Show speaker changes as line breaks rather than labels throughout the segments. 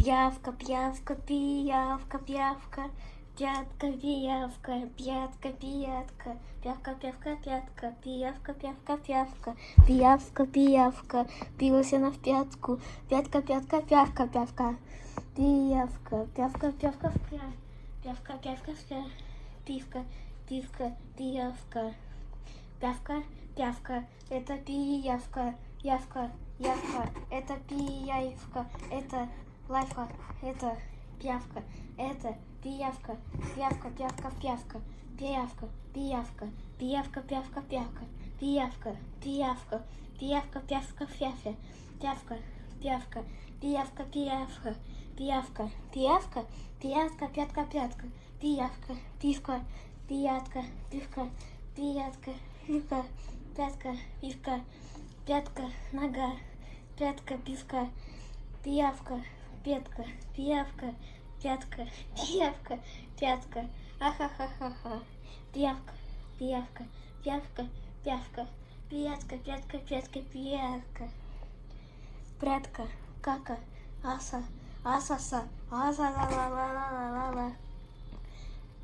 П'явка, п'явка, піявка, п'явка, п'ятка, піявка, п'ятка, п'ятка, п'явка, п'явка, п'ятка, піявка, п'явка, п'явка, піявка, піявка, пілася на п'ятку, п'ятка, п'ятка, п'явка, п'явка, піявка, п'явка, п'явка, п'я- п'явка, п'явка, п'я- півка, півка, піявка, пявка, пявка, это пиявка, явка, явка, это пиявка, это лайфа, это пявка, это пиявка, пявка, пявка, пявка, пиявка, пиявка, пиявка, пявка, пявка, пиявка, пиявка, пиявка, пявка, пявка, пявка, пявка, пиявка, пиявка, пиявка, пиявка, пиявка, пятка, пятка, пиявка, пивка, пиятка, пивка, пиятка, пивка, пятка, пивка, пятка, нога, пятка, пивка, пиявка, пятка, пиявка, пятка, пиявка, пятка, ахахахаха, пиявка, пиявка, пиявка, пявка, пиятка, пятка, пятка, пиявка, прятка, кака, аса, асаса, аса ла ла ла ла ла ла ла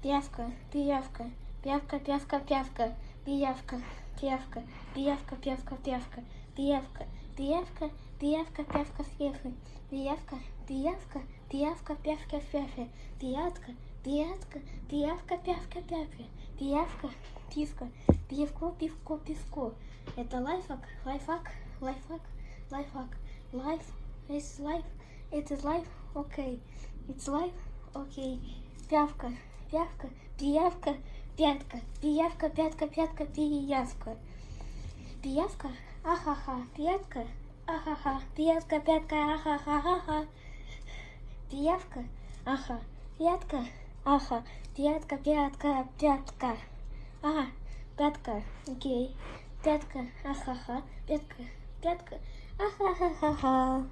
Пиявка, пиявка, пиявка, пиявка, пиявка, пиявка, пиявка, пиявка, пиявка, пиявка, пиявка, Пиявка, пиявка, пявка съехай. Пиявка, пиявка, пиявка, пявка съехай. Пиявка, пиявка, пиявка, пявка, пявка. Пиявка, писка, пивко, пивко, пивко. Это лайфхак, лайфхак, лайфхак, лайфхак. Life is life, it is life, okay. It's life, okay. Пявка, пявка, пиявка, пятка, пиявка, пятка, пятка, пиявка. Пиявка, ахаха, пятка, ахаха, пятка, пятка, ахаха, ха Пиявка, аха, пятка, аха, пятка, пятка, пятка. Ага, пятка, окей. Пятка, ахаха, пятка, пятка, ахахахаха.